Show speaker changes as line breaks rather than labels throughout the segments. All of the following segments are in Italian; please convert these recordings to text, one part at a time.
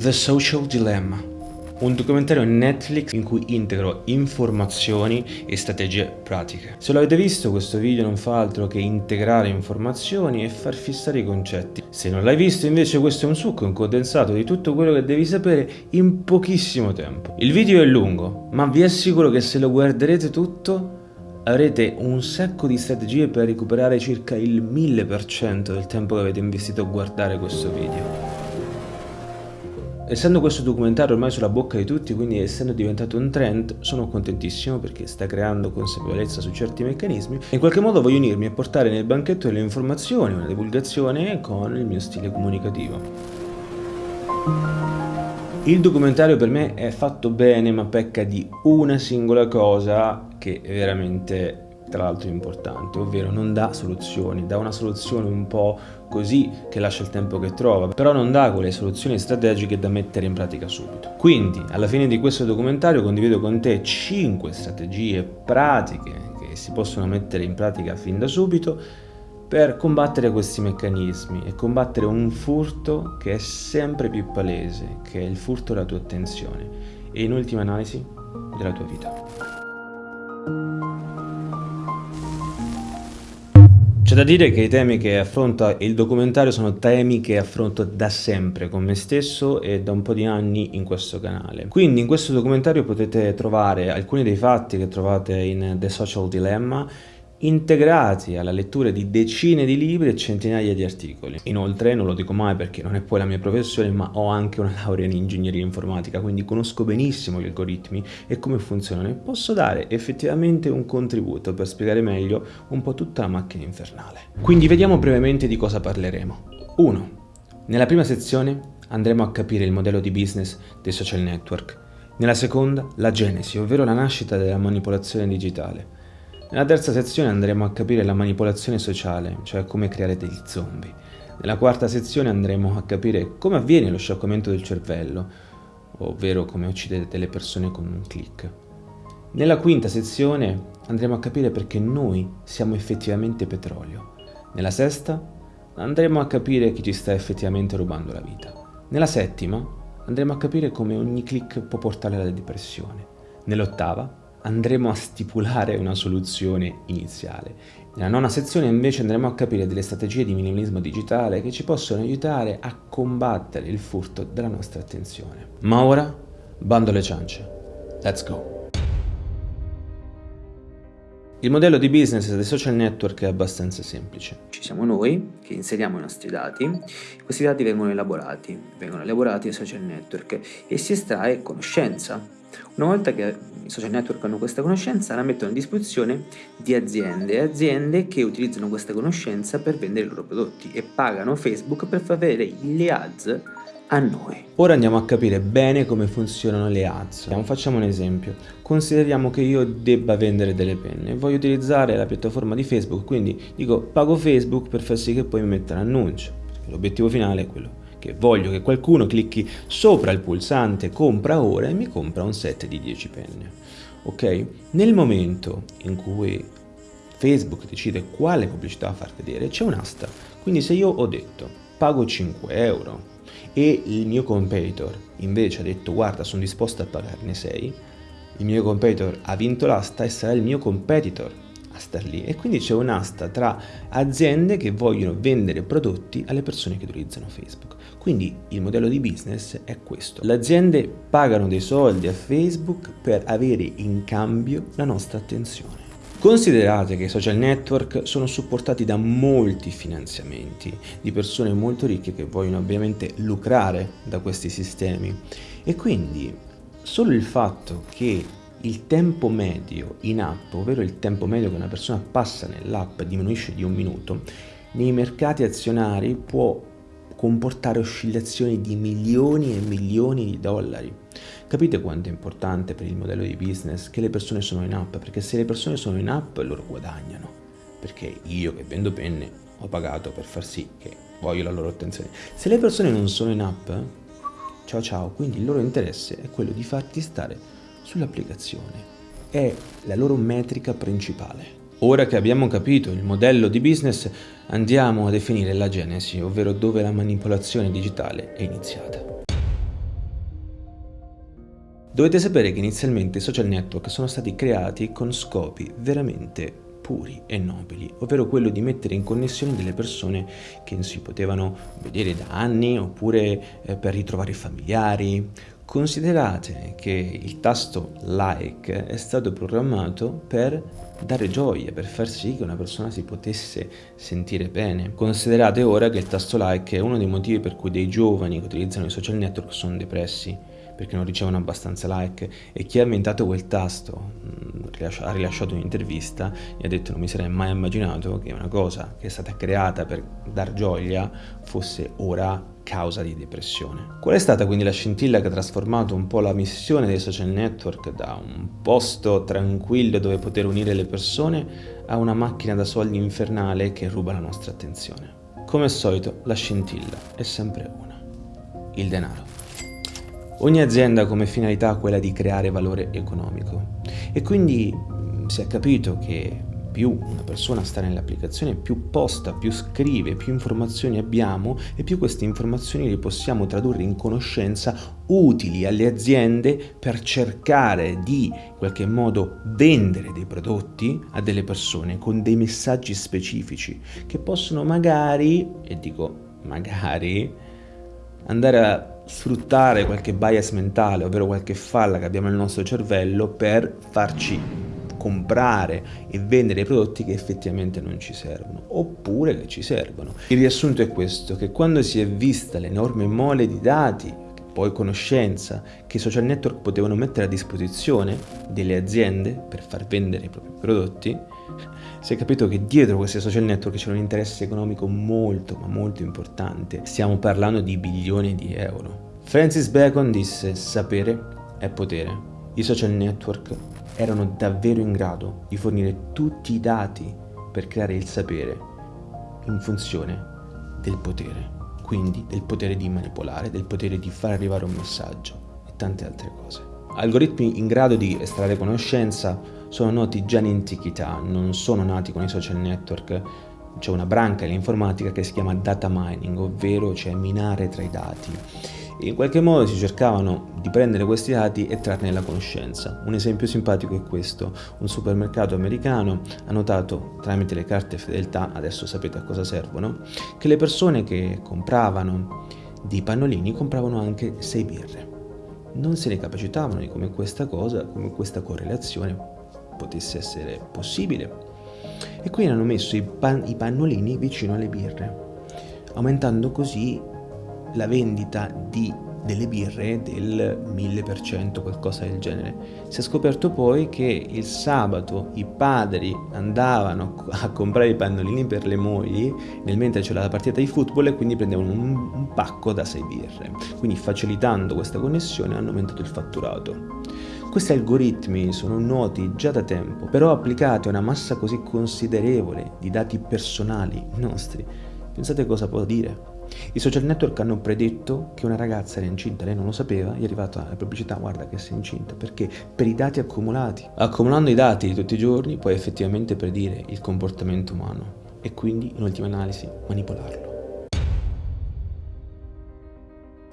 The Social Dilemma, un documentario Netflix in cui integro informazioni e strategie pratiche. Se l'avete visto questo video non fa altro che integrare informazioni e far fissare i concetti. Se non l'hai visto invece questo è un succo, un condensato di tutto quello che devi sapere in pochissimo tempo. Il video è lungo, ma vi assicuro che se lo guarderete tutto avrete un sacco di strategie per recuperare circa il 1000% del tempo che avete investito a guardare questo video. Essendo questo documentario ormai sulla bocca di tutti, quindi essendo diventato un trend, sono contentissimo perché sta creando consapevolezza su certi meccanismi e in qualche modo voglio unirmi a portare nel banchetto delle informazioni, una divulgazione con il mio stile comunicativo. Il documentario per me è fatto bene ma pecca di una singola cosa che è veramente tra l'altro importante, ovvero non dà soluzioni, dà una soluzione un po' così che lascia il tempo che trova, però non dà quelle soluzioni strategiche da mettere in pratica subito. Quindi, alla fine di questo documentario condivido con te 5 strategie pratiche che si possono mettere in pratica fin da subito per combattere questi meccanismi e combattere un furto che è sempre più palese, che è il furto della tua attenzione e in ultima analisi della tua vita. C'è da dire che i temi che affronta il documentario sono temi che affronto da sempre con me stesso e da un po' di anni in questo canale. Quindi in questo documentario potete trovare alcuni dei fatti che trovate in The Social Dilemma integrati alla lettura di decine di libri e centinaia di articoli. Inoltre, non lo dico mai perché non è poi la mia professione, ma ho anche una laurea in ingegneria informatica, quindi conosco benissimo gli algoritmi e come funzionano e posso dare effettivamente un contributo per spiegare meglio un po' tutta la macchina infernale. Quindi vediamo brevemente di cosa parleremo. 1. Nella prima sezione andremo a capire il modello di business dei social network. Nella seconda, la genesi, ovvero la nascita della manipolazione digitale. Nella terza sezione andremo a capire la manipolazione sociale, cioè come creare degli zombie. Nella quarta sezione andremo a capire come avviene lo scioccamento del cervello, ovvero come uccidete le persone con un click. Nella quinta sezione andremo a capire perché noi siamo effettivamente petrolio. Nella sesta andremo a capire chi ci sta effettivamente rubando la vita. Nella settima andremo a capire come ogni click può portare alla depressione. Nell'ottava andremo a stipulare una soluzione iniziale. Nella nona sezione invece andremo a capire delle strategie di minimalismo digitale che ci possono aiutare a combattere il furto della nostra attenzione. Ma ora, bando alle ciance. Let's go! Il modello di business dei social network è abbastanza semplice.
Ci siamo noi che inseriamo i nostri dati, questi dati vengono elaborati, vengono elaborati ai social network e si estrae conoscenza una volta che i social network hanno questa conoscenza, la mettono a disposizione di aziende, aziende che utilizzano questa conoscenza per vendere i loro prodotti e pagano Facebook per far vedere le ads a noi.
Ora andiamo a capire bene come funzionano le ads. Facciamo un esempio. Consideriamo che io debba vendere delle penne voglio utilizzare la piattaforma di Facebook, quindi dico pago Facebook per far sì che poi mi metta l'annuncio. L'obiettivo finale è quello che voglio che qualcuno clicchi sopra il pulsante compra ora e mi compra un set di 10 penne. Ok? Nel momento in cui Facebook decide quale pubblicità far vedere c'è un'asta. Quindi se io ho detto pago 5 euro e il mio competitor invece ha detto guarda sono disposto a pagarne 6, il mio competitor ha vinto l'asta e sarà il mio competitor star lì e quindi c'è un'asta tra aziende che vogliono vendere prodotti alle persone che utilizzano Facebook. Quindi il modello di business è questo. Le aziende pagano dei soldi a Facebook per avere in cambio la nostra attenzione. Considerate che i social network sono supportati da molti finanziamenti di persone molto ricche che vogliono ovviamente lucrare da questi sistemi e quindi solo il fatto che il tempo medio in app, ovvero il tempo medio che una persona passa nell'app diminuisce di un minuto, nei mercati azionari può comportare oscillazioni di milioni e milioni di dollari. Capite quanto è importante per il modello di business che le persone sono in app? Perché se le persone sono in app loro guadagnano. Perché io che vendo penne ho pagato per far sì che voglio la loro attenzione. Se le persone non sono in app, ciao ciao, quindi il loro interesse è quello di farti stare sull'applicazione. È la loro metrica principale. Ora che abbiamo capito il modello di business, andiamo a definire la genesi, ovvero dove la manipolazione digitale è iniziata. Dovete sapere che inizialmente i social network sono stati creati con scopi veramente puri e nobili, ovvero quello di mettere in connessione delle persone che si potevano vedere da anni oppure eh, per ritrovare familiari. Considerate che il tasto like è stato programmato per dare gioia, per far sì che una persona si potesse sentire bene. Considerate ora che il tasto like è uno dei motivi per cui dei giovani che utilizzano i social network sono depressi perché non ricevono abbastanza like e chi ha inventato quel tasto mm, ha rilasciato un'intervista e ha detto non mi sarei mai immaginato che una cosa che è stata creata per dar gioia fosse ora causa di depressione. Qual è stata quindi la scintilla che ha trasformato un po' la missione dei social network da un posto tranquillo dove poter unire le persone a una macchina da soldi infernale che ruba la nostra attenzione? Come al solito la scintilla è sempre una, il denaro. Ogni azienda ha come finalità quella di creare valore economico e quindi mm, si è capito che più una persona sta nell'applicazione, più posta, più scrive, più informazioni abbiamo e più queste informazioni le possiamo tradurre in conoscenza utili alle aziende per cercare di in qualche modo vendere dei prodotti a delle persone con dei messaggi specifici che possono magari, e dico magari, andare a sfruttare qualche bias mentale, ovvero qualche falla che abbiamo nel nostro cervello per farci comprare e vendere prodotti che effettivamente non ci servono oppure che ci servono. Il riassunto è questo, che quando si è vista l'enorme mole di dati poi conoscenza che i social network potevano mettere a disposizione delle aziende per far vendere i propri prodotti, si è capito che dietro questi social network c'era un interesse economico molto ma molto importante. Stiamo parlando di bilioni di euro. Francis Bacon disse sapere è potere. I social network erano davvero in grado di fornire tutti i dati per creare il sapere in funzione del potere, quindi del potere di manipolare, del potere di far arrivare un messaggio e tante altre cose. Algoritmi in grado di estrarre conoscenza sono noti già in antichità, non sono nati con i social network. C'è una branca dell'informatica che si chiama data mining, ovvero cioè minare tra i dati. In qualche modo si cercavano di prendere questi dati e trarne la conoscenza. Un esempio simpatico è questo. Un supermercato americano ha notato tramite le carte fedeltà, adesso sapete a cosa servono, che le persone che compravano dei pannolini compravano anche 6 birre. Non se ne capacitavano di come questa cosa, come questa correlazione potesse essere possibile. E quindi hanno messo i, pan i pannolini vicino alle birre, aumentando così la vendita di delle birre del 1000%, qualcosa del genere. Si è scoperto poi che il sabato i padri andavano a comprare i pannolini per le mogli nel mentre c'era la partita di football e quindi prendevano un, un pacco da 6 birre. Quindi facilitando questa connessione hanno aumentato il fatturato. Questi algoritmi sono noti già da tempo, però applicati a una massa così considerevole di dati personali nostri, pensate cosa può dire? I social network hanno predetto che una ragazza era incinta, lei non lo sapeva, gli è arrivata la pubblicità, guarda che sei incinta, perché? Per i dati accumulati. Accumulando i dati di tutti i giorni puoi effettivamente predire il comportamento umano e quindi in ultima analisi manipolarlo.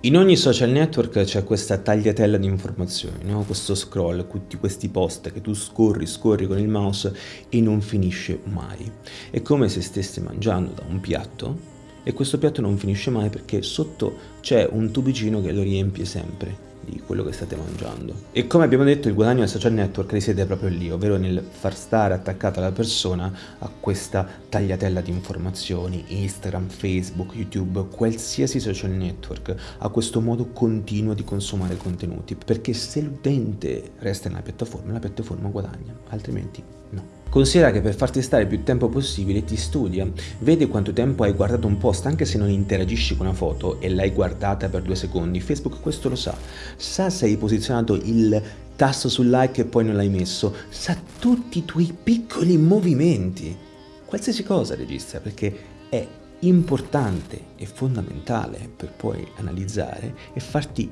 In ogni social network c'è questa tagliatella di informazioni, no? questo scroll, tutti questi post che tu scorri, scorri con il mouse e non finisce mai. È come se stessi mangiando da un piatto e questo piatto non finisce mai perché sotto c'è un tubicino che lo riempie sempre di quello che state mangiando. E come abbiamo detto il guadagno del social network risiede proprio lì, ovvero nel far stare attaccata la persona a questa tagliatella di informazioni, Instagram, Facebook, YouTube, qualsiasi social network, a questo modo continuo di consumare contenuti, perché se l'utente resta nella piattaforma, la piattaforma guadagna, altrimenti no. Considera che per farti stare più tempo possibile ti studia, vede quanto tempo hai guardato un post anche se non interagisci con una foto e l'hai guardata per due secondi, Facebook questo lo sa, sa se hai posizionato il tasto sul like e poi non l'hai messo, sa tutti i tuoi piccoli movimenti, qualsiasi cosa registra perché è importante e fondamentale per poi analizzare e farti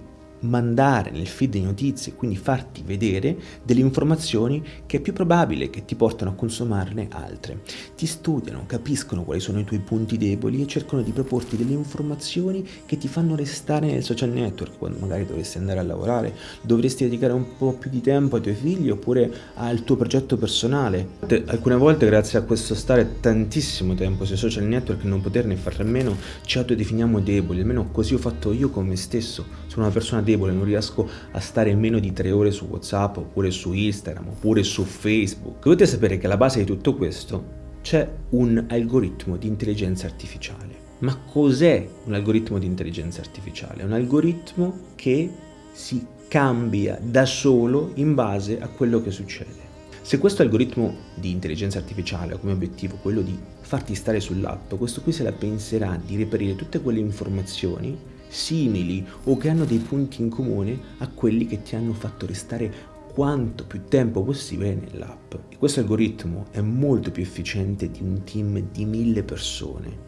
mandare nel feed di notizie, quindi farti vedere delle informazioni che è più probabile che ti portano a consumarne altre. Ti studiano, capiscono quali sono i tuoi punti deboli e cercano di proporti delle informazioni che ti fanno restare nel social network quando magari dovresti andare a lavorare, dovresti dedicare un po' più di tempo ai tuoi figli oppure al tuo progetto personale. Alcune volte grazie a questo stare tantissimo tempo sui social network e non poterne fare a meno ci autodefiniamo deboli, almeno così ho fatto io con me stesso. Sono una persona debole, non riesco a stare meno di tre ore su WhatsApp oppure su Instagram oppure su Facebook. Dovete sapere che alla base di tutto questo c'è un algoritmo di intelligenza artificiale. Ma cos'è un algoritmo di intelligenza artificiale? È un algoritmo che si cambia da solo in base a quello che succede. Se questo algoritmo di intelligenza artificiale ha come obiettivo quello di farti stare sull'app, questo qui se la penserà di reperire tutte quelle informazioni simili o che hanno dei punti in comune a quelli che ti hanno fatto restare quanto più tempo possibile nell'app. E questo algoritmo è molto più efficiente di un team di mille persone.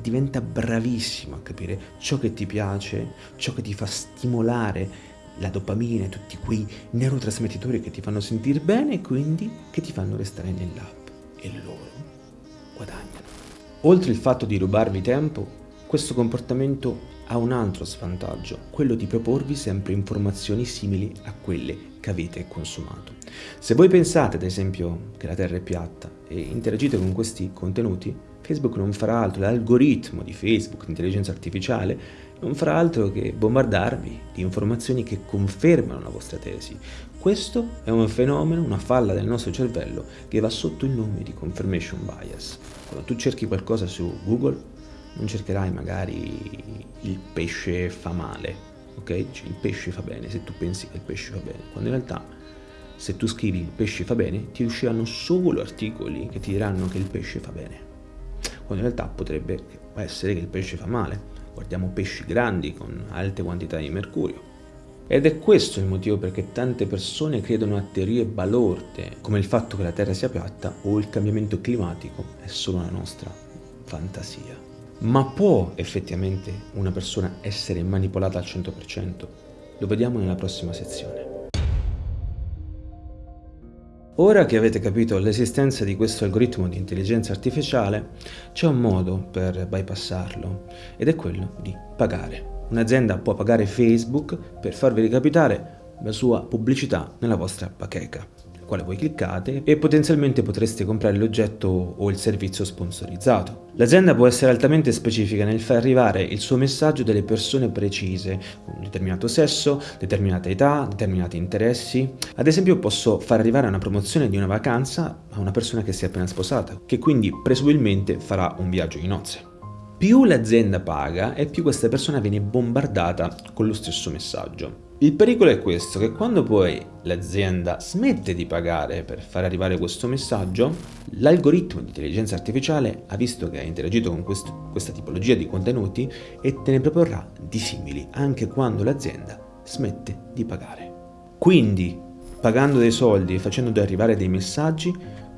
Diventa bravissimo a capire ciò che ti piace, ciò che ti fa stimolare la dopamina e tutti quei neurotrasmettitori che ti fanno sentire bene e quindi che ti fanno restare nell'app. E loro guadagnano. Oltre il fatto di rubarvi tempo, questo comportamento ha un altro svantaggio, quello di proporvi sempre informazioni simili a quelle che avete consumato. Se voi pensate ad esempio che la Terra è piatta e interagite con questi contenuti, Facebook non farà altro, l'algoritmo di Facebook, l'intelligenza artificiale, non farà altro che bombardarvi di informazioni che confermano la vostra tesi. Questo è un fenomeno, una falla del nostro cervello che va sotto il nome di confirmation bias. Quando tu cerchi qualcosa su Google non cercherai magari il pesce fa male, ok? Cioè, il pesce fa bene se tu pensi che il pesce fa bene, quando in realtà se tu scrivi il pesce fa bene ti usciranno solo articoli che ti diranno che il pesce fa bene, quando in realtà potrebbe essere che il pesce fa male. Guardiamo pesci grandi con alte quantità di mercurio. Ed è questo il motivo perché tante persone credono a teorie balorde, come il fatto che la Terra sia piatta o il cambiamento climatico è solo una nostra fantasia. Ma può effettivamente una persona essere manipolata al 100%? Lo vediamo nella prossima sezione. Ora che avete capito l'esistenza di questo algoritmo di intelligenza artificiale, c'è un modo per bypassarlo ed è quello di pagare. Un'azienda può pagare Facebook per farvi recapitare la sua pubblicità nella vostra bacheca quale voi cliccate e potenzialmente potreste comprare l'oggetto o il servizio sponsorizzato. L'azienda può essere altamente specifica nel far arrivare il suo messaggio delle persone precise, con un determinato sesso, determinata età, determinati interessi. Ad esempio posso far arrivare una promozione di una vacanza a una persona che si è appena sposata, che quindi presumibilmente farà un viaggio di nozze. Più l'azienda paga e più questa persona viene bombardata con lo stesso messaggio. Il pericolo è questo, che quando poi l'azienda smette di pagare per far arrivare questo messaggio, l'algoritmo di intelligenza artificiale ha visto che ha interagito con questo, questa tipologia di contenuti e te ne proporrà di simili anche quando l'azienda smette di pagare. Quindi, pagando dei soldi e facendo arrivare dei messaggi,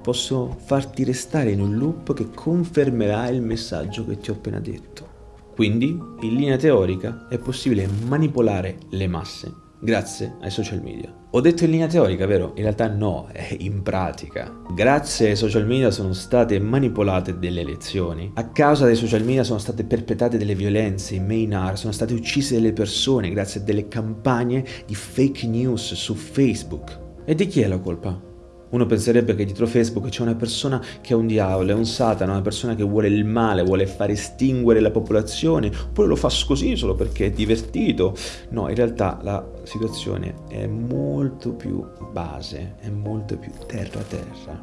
posso farti restare in un loop che confermerà il messaggio che ti ho appena detto. Quindi, in linea teorica, è possibile manipolare le masse grazie ai social media. Ho detto in linea teorica, vero? In realtà no, è in pratica. Grazie ai social media sono state manipolate delle elezioni. A causa dei social media sono state perpetrate delle violenze in Maynard, sono state uccise delle persone grazie a delle campagne di fake news su Facebook. E di chi è la colpa? Uno penserebbe che dietro Facebook c'è una persona che è un diavolo, è un satana, una persona che vuole il male, vuole far estinguere la popolazione, oppure lo fa così solo perché è divertito. No, in realtà la situazione è molto più base, è molto più terra terra.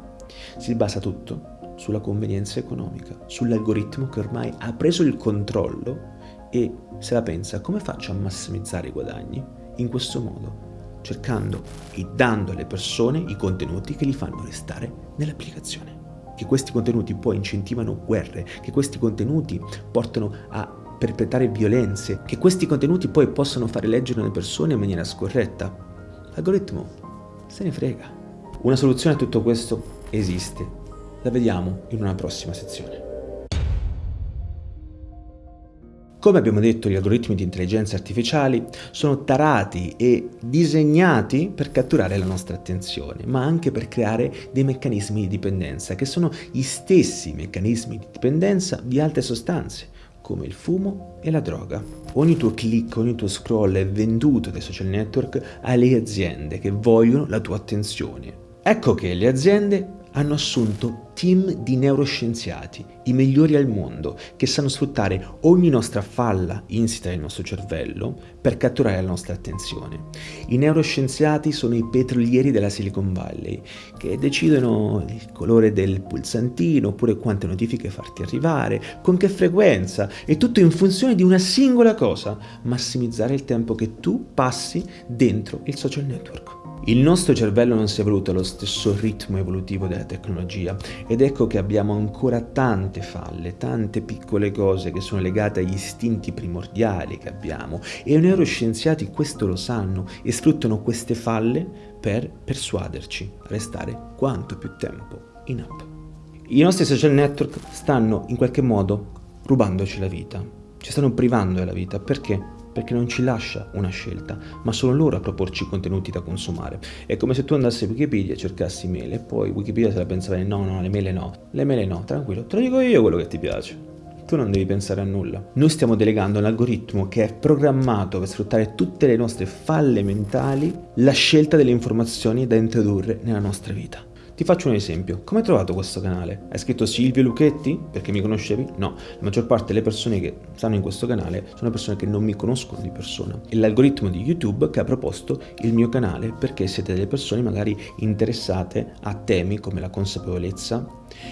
Si basa tutto sulla convenienza economica, sull'algoritmo che ormai ha preso il controllo e se la pensa come faccio a massimizzare i guadagni? In questo modo cercando e dando alle persone i contenuti che li fanno restare nell'applicazione. Che questi contenuti poi incentivano guerre, che questi contenuti portano a perpetrare violenze, che questi contenuti poi possono fare leggere le persone in maniera scorretta. L'algoritmo se ne frega. Una soluzione a tutto questo esiste. La vediamo in una prossima sezione. Come abbiamo detto, gli algoritmi di intelligenza artificiali sono tarati e disegnati per catturare la nostra attenzione, ma anche per creare dei meccanismi di dipendenza, che sono gli stessi meccanismi di dipendenza di altre sostanze, come il fumo e la droga. Ogni tuo click, ogni tuo scroll è venduto dai social network alle aziende che vogliono la tua attenzione. Ecco che le aziende hanno assunto team di neuroscienziati, i migliori al mondo, che sanno sfruttare ogni nostra falla insita nel nostro cervello per catturare la nostra attenzione. I neuroscienziati sono i petrolieri della Silicon Valley, che decidono il colore del pulsantino, oppure quante notifiche farti arrivare, con che frequenza, e tutto in funzione di una singola cosa, massimizzare il tempo che tu passi dentro il social network. Il nostro cervello non si è evoluto allo stesso ritmo evolutivo della tecnologia ed ecco che abbiamo ancora tante falle, tante piccole cose che sono legate agli istinti primordiali che abbiamo e i neuroscienziati questo lo sanno e sfruttano queste falle per persuaderci a restare quanto più tempo in app. I nostri social network stanno in qualche modo rubandoci la vita, ci stanno privando della vita perché? Perché non ci lascia una scelta, ma sono loro a proporci contenuti da consumare. È come se tu andassi a Wikipedia e cercassi mele, e poi Wikipedia se la pensava no, no, le mele no, le mele no, tranquillo, te lo dico io quello che ti piace. Tu non devi pensare a nulla. Noi stiamo delegando un algoritmo che è programmato per sfruttare tutte le nostre falle mentali la scelta delle informazioni da introdurre nella nostra vita. Ti faccio un esempio. Come hai trovato questo canale? Hai scritto Silvio Lucchetti? Perché mi conoscevi? No. La maggior parte delle persone che stanno in questo canale sono persone che non mi conoscono di persona. È l'algoritmo di YouTube che ha proposto il mio canale perché siete delle persone magari interessate a temi come la consapevolezza,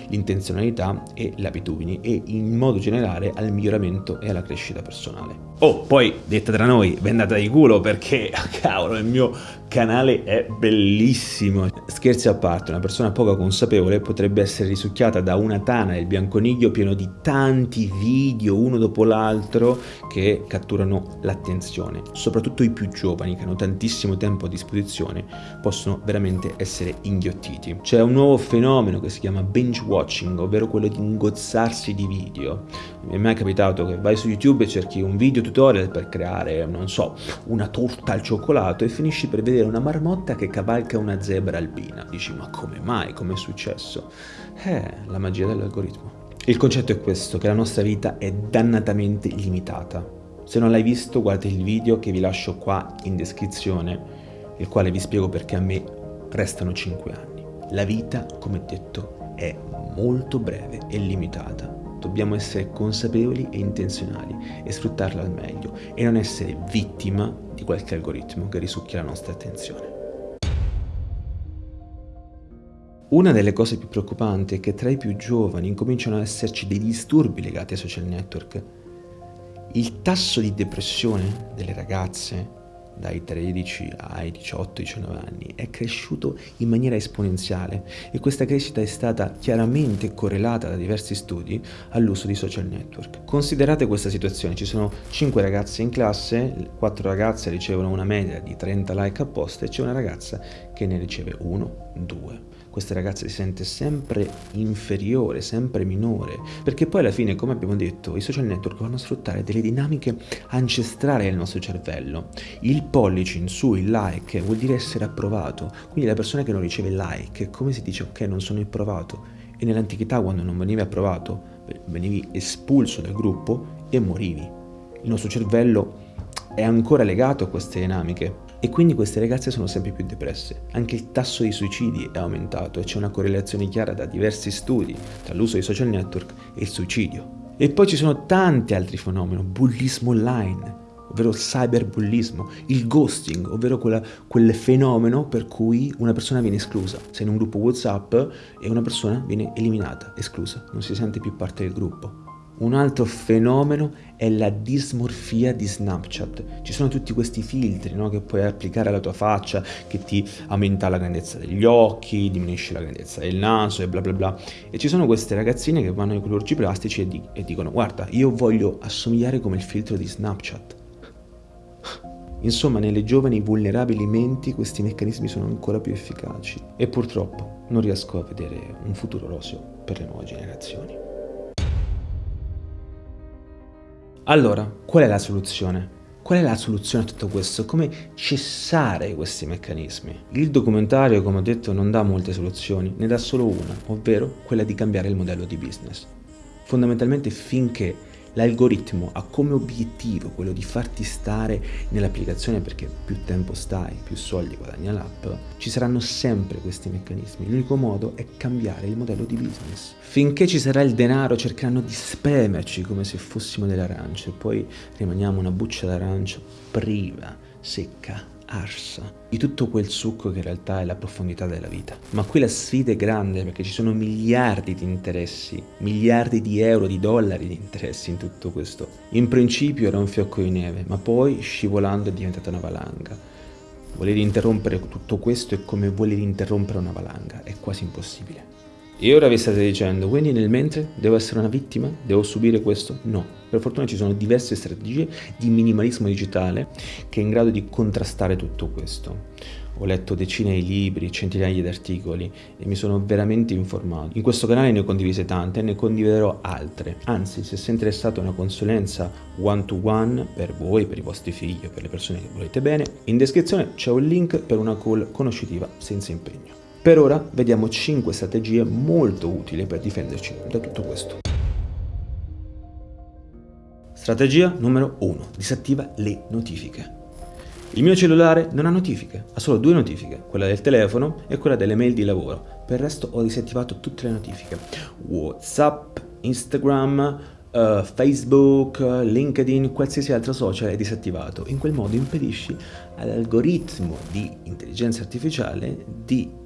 l'intenzionalità e le abitudini e in modo generale al miglioramento e alla crescita personale. Oh, poi detta tra noi, vendata di culo perché, cavolo, il mio canale è bellissimo. Scherzi a parte, una persona poco consapevole potrebbe essere risucchiata da una tana del bianconiglio pieno di tanti video uno dopo l'altro che catturano l'attenzione. Soprattutto i più giovani che hanno tantissimo tempo a disposizione possono veramente essere inghiottiti. C'è un nuovo fenomeno che si chiama binge watching, ovvero quello di ingozzarsi di video. Mi è mai capitato che vai su YouTube e cerchi un video tutorial per creare, non so, una torta al cioccolato e finisci per vedere una marmotta che cavalca una zebra albina. Dici, ma come mai? Come è successo? Eh, la magia dell'algoritmo. Il concetto è questo, che la nostra vita è dannatamente limitata. Se non l'hai visto, guarda il video che vi lascio qua in descrizione, il quale vi spiego perché a me restano 5 anni. La vita, come detto, è molto breve e limitata. Dobbiamo essere consapevoli e intenzionali e sfruttarla al meglio e non essere vittima di qualche algoritmo che risucchia la nostra attenzione. Una delle cose più preoccupanti è che tra i più giovani incominciano ad esserci dei disturbi legati ai social network. Il tasso di depressione delle ragazze dai 13 ai 18-19 anni è cresciuto in maniera esponenziale e questa crescita è stata chiaramente correlata da diversi studi all'uso di social network. Considerate questa situazione, ci sono 5 ragazze in classe, 4 ragazze ricevono una media di 30 like a post e c'è una ragazza che ne riceve 1, 2 questa ragazza si sente sempre inferiore, sempre minore, perché poi alla fine, come abbiamo detto, i social network vanno a sfruttare delle dinamiche ancestrali del nostro cervello. Il pollice in su, il like, vuol dire essere approvato, quindi la persona che non riceve like, come si dice ok, non sono approvato? E nell'antichità quando non venivi approvato, venivi espulso dal gruppo e morivi. Il nostro cervello è ancora legato a queste dinamiche e quindi queste ragazze sono sempre più depresse. Anche il tasso di suicidi è aumentato e c'è una correlazione chiara da diversi studi tra l'uso dei social network e il suicidio. E poi ci sono tanti altri fenomeni, bullismo online, ovvero il cyberbullismo, il ghosting, ovvero quella, quel fenomeno per cui una persona viene esclusa. Sei in un gruppo WhatsApp e una persona viene eliminata, esclusa, non si sente più parte del gruppo. Un altro fenomeno è la dismorfia di Snapchat. Ci sono tutti questi filtri no, che puoi applicare alla tua faccia, che ti aumenta la grandezza degli occhi, diminuisce la grandezza del naso e bla bla bla. E ci sono queste ragazzine che vanno ai chirurgi plastici e, di- e dicono guarda, io voglio assomigliare come il filtro di Snapchat. Insomma, nelle giovani vulnerabili menti questi meccanismi sono ancora più efficaci e purtroppo non riesco a vedere un futuro roseo per le nuove generazioni. Allora, qual è la soluzione? Qual è la soluzione a tutto questo? Come cessare questi meccanismi? Il documentario, come ho detto, non dà molte soluzioni, ne dà solo una, ovvero quella di cambiare il modello di business. Fondamentalmente finché L'algoritmo ha come obiettivo quello di farti stare nell'applicazione perché più tempo stai, più soldi guadagna l'app, ci saranno sempre questi meccanismi. L'unico modo è cambiare il modello di business. Finché ci sarà il denaro cercheranno di spremerci come se fossimo delle arance poi rimaniamo una buccia d'arancia priva, secca, arsa di tutto quel succo che in realtà è la profondità della vita. Ma qui la sfida è grande perché ci sono miliardi di interessi, miliardi di euro, di dollari di interessi in tutto questo. In principio era un fiocco di neve, ma poi scivolando è diventata una valanga. Voler interrompere tutto questo è come voler interrompere una valanga, è quasi impossibile. E ora vi state dicendo, quindi nel mentre devo essere una vittima? Devo subire questo? No. Per fortuna ci sono diverse strategie di minimalismo digitale che è in grado di contrastare tutto questo. Ho letto decine di libri, centinaia di articoli e mi sono veramente informato. In questo canale ne ho condivise tante e ne condividerò altre. Anzi, se sei interessato a una consulenza one-to-one -one per voi, per i vostri figli o per le persone che volete bene, in descrizione c'è un link per una call conoscitiva senza impegno. Per ora vediamo 5 strategie molto utili per difenderci da tutto questo. Strategia numero 1. Disattiva le notifiche. Il mio cellulare non ha notifiche, ha solo due notifiche, quella del telefono e quella delle mail di lavoro. Per il resto ho disattivato tutte le notifiche. Whatsapp, Instagram, uh, Facebook, LinkedIn, qualsiasi altro social è disattivato. In quel modo impedisci all'algoritmo di intelligenza artificiale di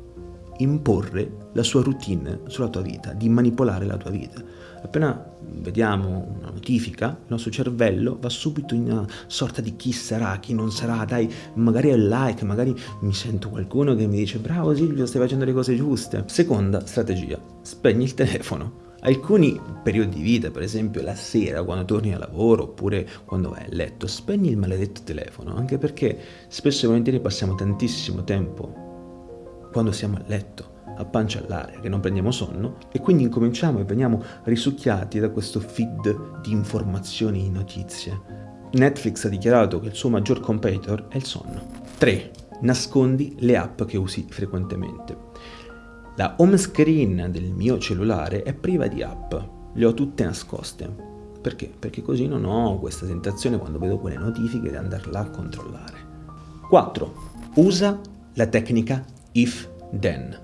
imporre la sua routine sulla tua vita, di manipolare la tua vita. Appena vediamo una notifica, il nostro cervello va subito in una sorta di chi sarà, chi non sarà, dai, magari è like, magari mi sento qualcuno che mi dice bravo Silvio, stai facendo le cose giuste. Seconda strategia, spegni il telefono. Alcuni periodi di vita, per esempio la sera quando torni a lavoro oppure quando vai a letto, spegni il maledetto telefono, anche perché spesso e volentieri passiamo tantissimo tempo quando siamo a letto, a pancia all'aria, che non prendiamo sonno, e quindi incominciamo e veniamo risucchiati da questo feed di informazioni e notizie. Netflix ha dichiarato che il suo maggior competitor è il sonno. 3. Nascondi le app che usi frequentemente. La home screen del mio cellulare è priva di app, le ho tutte nascoste. Perché? Perché così non ho questa tentazione quando vedo quelle notifiche di andarla a controllare. 4. Usa la tecnica if then.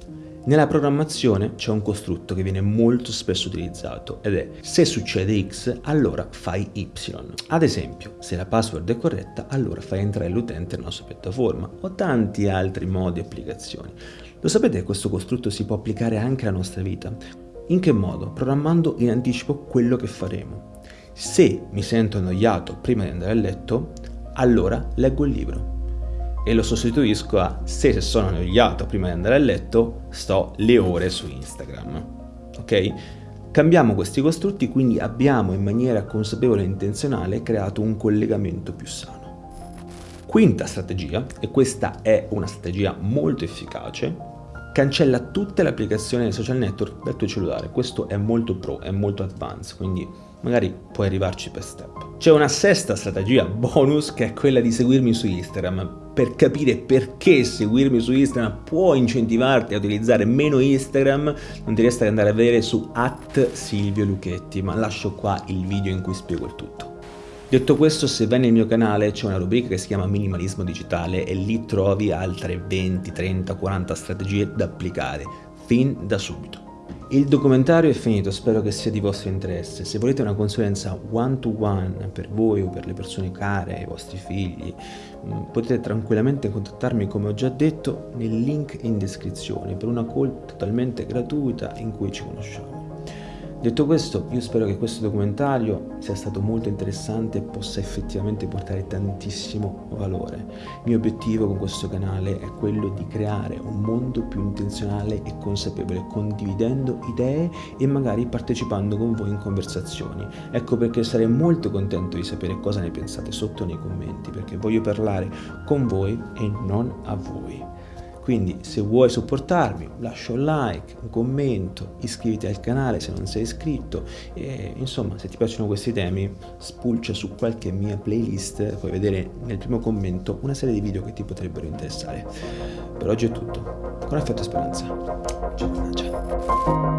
Nella programmazione c'è un costrutto che viene molto spesso utilizzato ed è se succede X allora fai Y. Ad esempio, se la password è corretta allora fai entrare l'utente nella sua piattaforma o tanti altri modi e applicazioni. Lo sapete che questo costrutto si può applicare anche alla nostra vita? In che modo? Programmando in anticipo quello che faremo. Se mi sento annoiato prima di andare a letto, allora leggo il libro e lo sostituisco a se sono annoiato prima di andare a letto sto le ore su Instagram. Ok? Cambiamo questi costrutti quindi abbiamo in maniera consapevole e intenzionale creato un collegamento più sano. Quinta strategia, e questa è una strategia molto efficace, cancella tutte le applicazioni dei social network dal tuo cellulare. Questo è molto pro, è molto advanced, quindi magari puoi arrivarci per step. C'è una sesta strategia bonus che è quella di seguirmi su Instagram per capire perché seguirmi su Instagram può incentivarti a utilizzare meno Instagram non ti resta che andare a vedere su at Silvio Luchetti ma lascio qua il video in cui spiego il tutto. Detto questo, se vai nel mio canale c'è una rubrica che si chiama Minimalismo Digitale e lì trovi altre 20, 30, 40 strategie da applicare, fin da subito. Il documentario è finito, spero che sia di vostro interesse. Se volete una consulenza one to one per voi o per le persone care, i vostri figli, mm, potete tranquillamente contattarmi come ho già detto nel link in descrizione per una call totalmente gratuita in cui ci conosciamo. Detto questo, io spero che questo documentario sia stato molto interessante e possa effettivamente portare tantissimo valore. Il mio obiettivo con questo canale è quello di creare un mondo più intenzionale e consapevole, condividendo idee e magari partecipando con voi in conversazioni. Ecco perché sarei molto contento di sapere cosa ne pensate sotto nei commenti, perché voglio parlare con voi e non a voi. Quindi se vuoi supportarmi lascia un like, un commento, iscriviti al canale se non sei iscritto e insomma se ti piacciono questi temi spulcia su qualche mia playlist, puoi vedere nel primo commento una serie di video che ti potrebbero interessare. Per oggi è tutto, con affetto e speranza. Ciao, ciao.